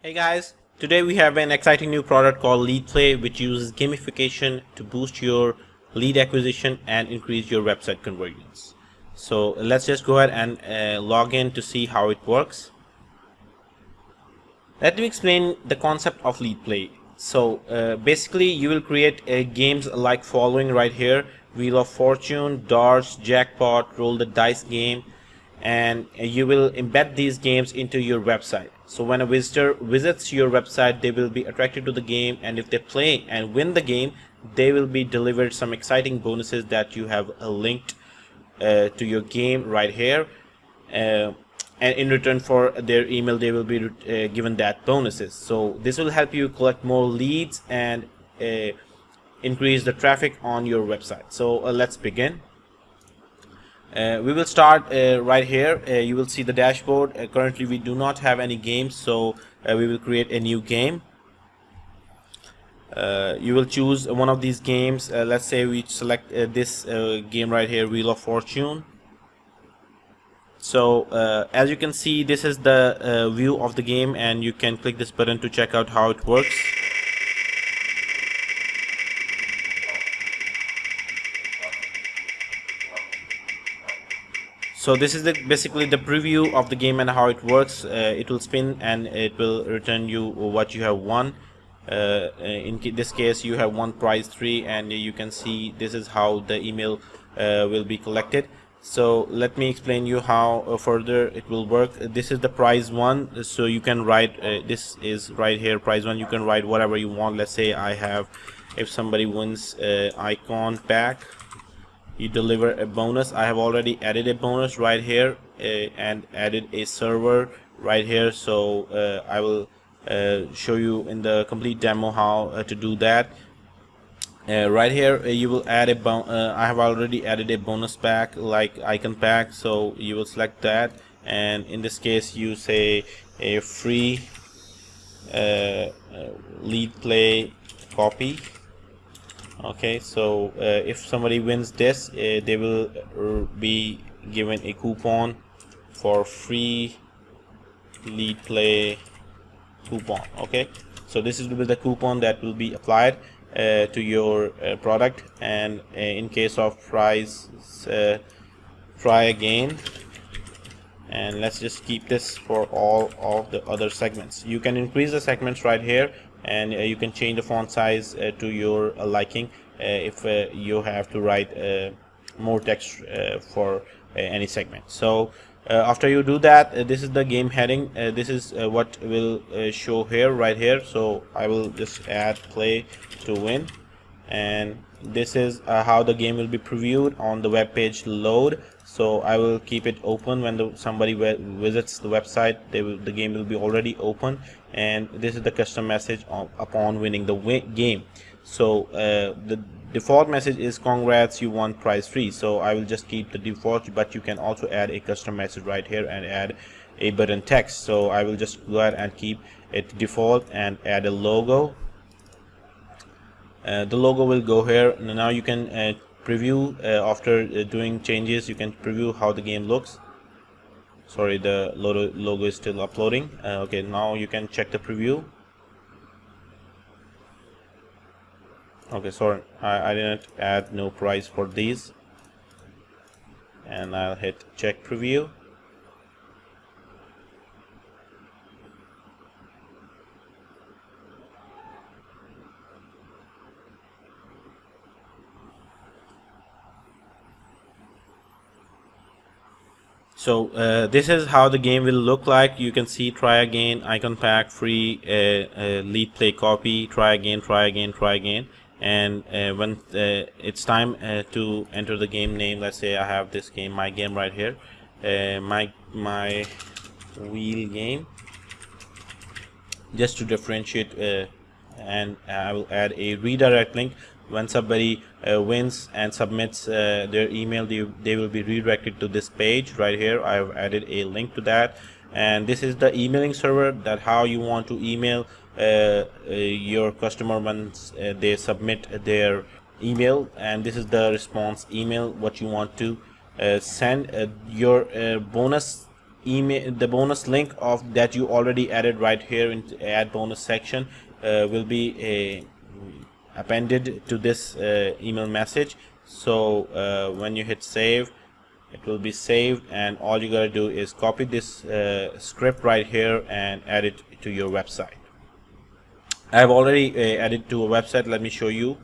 Hey guys, today we have an exciting new product called LeadPlay which uses gamification to boost your lead acquisition and increase your website conversions. So let's just go ahead and uh, log in to see how it works. Let me explain the concept of LeadPlay. So uh, basically you will create uh, games like following right here Wheel of Fortune, Darts, Jackpot, Roll the Dice game and you will embed these games into your website. So when a visitor visits your website they will be attracted to the game and if they play and win the game they will be delivered some exciting bonuses that you have uh, linked uh, to your game right here. Uh, and in return for their email they will be uh, given that bonuses. So this will help you collect more leads and uh, increase the traffic on your website. So let's begin uh, we will start uh, right here. Uh, you will see the dashboard. Uh, currently we do not have any games so uh, we will create a new game. Uh, you will choose one of these games. Let's say we select this game right here Wheel of Fortune. So as you can see this is the view of the game and you can click this button to check out how it works so this is the basically the preview of the game and how it works. Uh, it will spin and it will return you what you have won. Uh, in this case you have won prize 3 and you can see this is how the email uh, will be collected. So let me explain you how uh, further it will work. This is the prize one. So you can write uh, this is right here prize one. You can write whatever you want. Let's say I have if somebody wins uh, icon pack you deliver a bonus. I have already added a bonus right here uh, and added a server right here. So uh, I will uh, show you in the complete demo how to do that. Right here you will add a I have already added a bonus pack like icon pack. So you will select that. And in this case you say a free LeadPlay copy okay so uh, if somebody wins this uh, they will uh, be given a coupon for free LeadPlay coupon okay? So this is the coupon that will be applied uh, to your uh, product and uh, in case of price try again. And let's just keep this for all of the other segments. You can increase the segments right here and uh, you can change the font size uh, to your uh, liking if uh, you have to write uh, more text uh, for any segment. So after you do that this is the game heading. This is what will show here right here. So I will just add play to win and this is uh, how the game will be previewed on the web page load. So I will keep it open when the, somebody visits the website. Will, the game will be already open. And this is the custom message upon winning the game. So uh, the default message is congrats you won prize free. So I will just keep the default but you can also add a custom message right here and add a button text. So I will just go ahead and keep it default and add a logo the logo will go here. Now you can uh, preview uh, after uh, doing changes you can preview how the game looks. Sorry the logo, logo is still uploading. Uh, okay now you can check the preview. Okay sorry I, I didn't add no price for these. And I'll hit check preview so uh, this is how the game will look like. You can see try again icon pack free uh, uh, LeadPlay copy try again try again try again. And uh, when uh, it's time uh, to enter the game name. Let's say I have this game my game right here. My my wheel game. Just to differentiate and I will add a redirect link. When somebody uh, wins and submits uh, their email they, they will be redirected to this page right here. I've added a link to that. And this is the emailing server that how you want to email uh, uh your customer once uh, they submit their email. And this is the response email what you want to uh, send your bonus email the bonus link of that you already added right here in add bonus section. uh, will be a appended to this uh, email message. So uh, when you hit save it will be saved and all you gotta do is copy this uh, script right here and add it to your website. I have already uh, added to a website. Let me show you.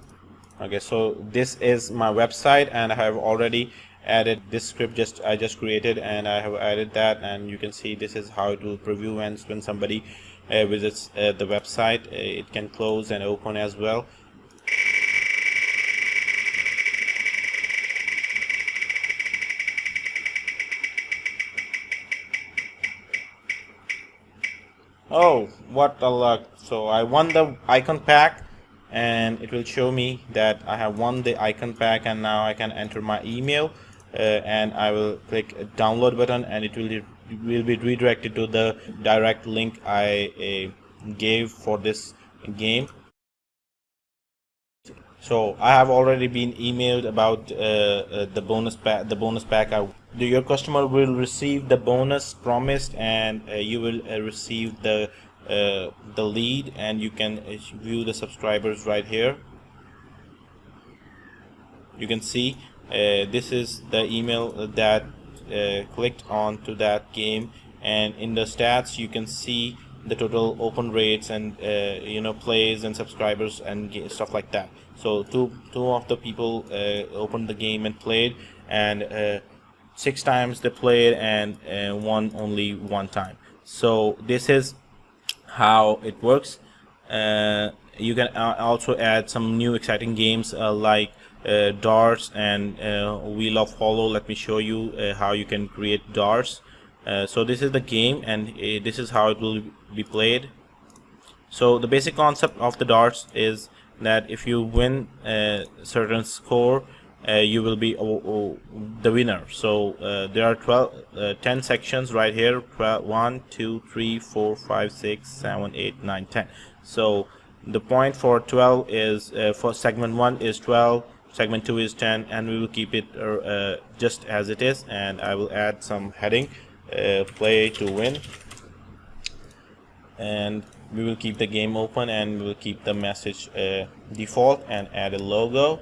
Okay so this is my website and I have already added this script just I just created and I have added that and you can see this is how it will preview when, when somebody uh, visits uh, the website uh, it can close and open as well. Oh what a luck. So I won the icon pack and it will show me that I have won the icon pack and now I can enter my email uh, and I will click download button and it will will be redirected to the direct link I gave for this game. So I have already been emailed about uh, uh, the bonus pack the bonus pack. I, your customer will receive the bonus promised and uh, you will uh, receive the uh, the lead and you can view the subscribers right here. You can see this is the email that clicked on to that game. And in the stats you can see the total open rates and you know plays and subscribers and stuff like that. So two two of the people uh, opened the game and played. And uh, six times they played and uh, one only one time. So this is how it works. Uh, you can also add some new exciting games uh, like uh, darts and wheel of follow let me show you how you can create darts. So this is the game and this is how it will be played. So the basic concept of the darts is that if you win a certain score uh, you will be oh, oh, the winner. So uh, there are 12 uh, 10 sections right here. 12, 1 2 3 4 5 6 7 8 9 10 so the point for 12 is uh, for segment 1 is 12 segment 2 is 10 and we will keep it uh, just as it is and I will add some heading uh, play to win. And we will keep the game open and we will keep the message uh, default and add a logo.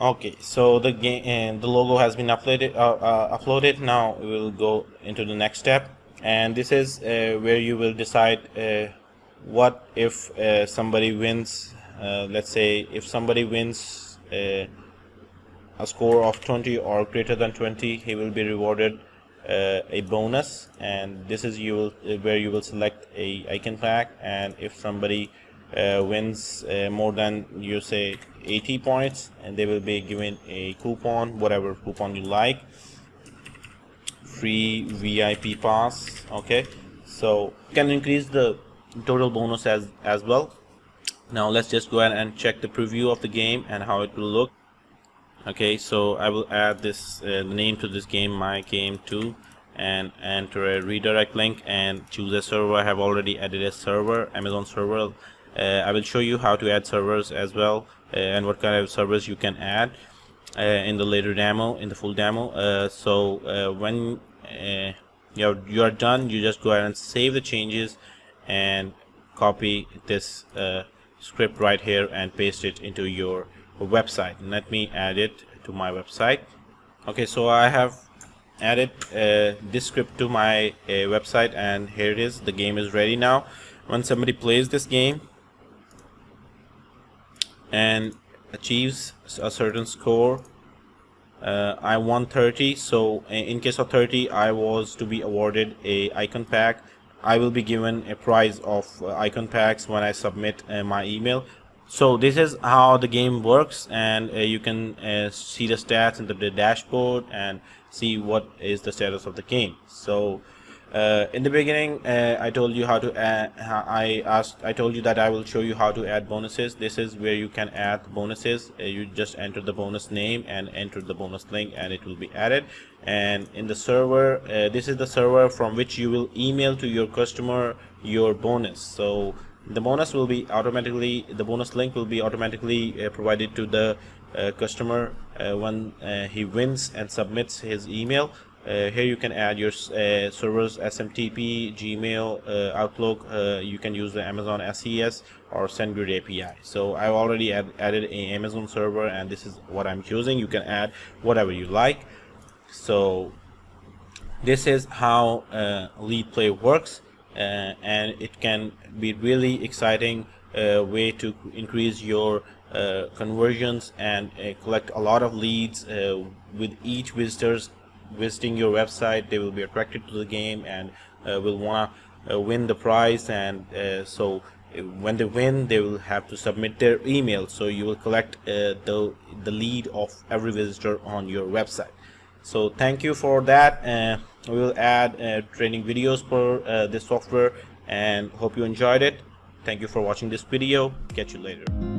Okay so the game and the logo has been uploaded uh, uh, uploaded. Now we will go into the next step. And this is uh, where you will decide uh, what if uh, somebody wins let's say if somebody wins a score of 20 or greater than 20 he will be rewarded uh, a bonus. And this is you will uh, where you will select a icon pack. And if somebody uh, wins uh, more than you say 80 points and they will be given a coupon whatever coupon you like. Free VIP pass okay? So can increase the total bonus as as well now let's just go ahead and check the preview of the game and how it will look. Okay so I will add this uh, name to this game my game 2 and enter a redirect link and choose a server. I have already added a server Amazon server. Uh, I will show you how to add servers as well uh, and what kind of servers you can add uh, in the later demo in the full demo. Uh, so uh, when you're, you're done you just go ahead and save the changes and copy this script right here and paste it into your website. Let me add it to my website. Okay so I have added uh, this script to my uh, website and here it is. The game is ready now. When somebody plays this game and achieves a certain score uh, I won 30 so in case of 30 I was to be awarded a icon pack I will be given a prize of uh, icon packs when I submit uh, my email. So this is how the game works and uh, you can uh, see the stats in the, the, dashboard and see what is the status of the game. So uh, in the beginning uh, I told you how to add I asked I told you that I will show you how to add bonuses. This is where you can add bonuses. Uh, you just enter the bonus name and enter the bonus link and it will be added. And in the server uh, this is the server from which you will email to your customer your bonus. So the bonus will be automatically the bonus link will be automatically uh, provided to the uh, customer when he wins and submits his email here you can add your uh, servers SMTP, Gmail, uh, Outlook. Uh, you can use the Amazon SES or SendGrid API. So I've already add, added an Amazon server, and this is what I'm choosing. You can add whatever you like. So this is how uh, LeadPlay works, uh, and it can be really exciting way to increase your conversions and collect a lot of leads with each visitors visiting your website they will be attracted to the game and uh, will want to uh, win the prize and uh, so uh, when they win they will have to submit their email. So you will collect uh, the the lead of every visitor on your website. So thank you for that we will add training videos for this software and hope you enjoyed it. Thank you for watching this video. Catch you later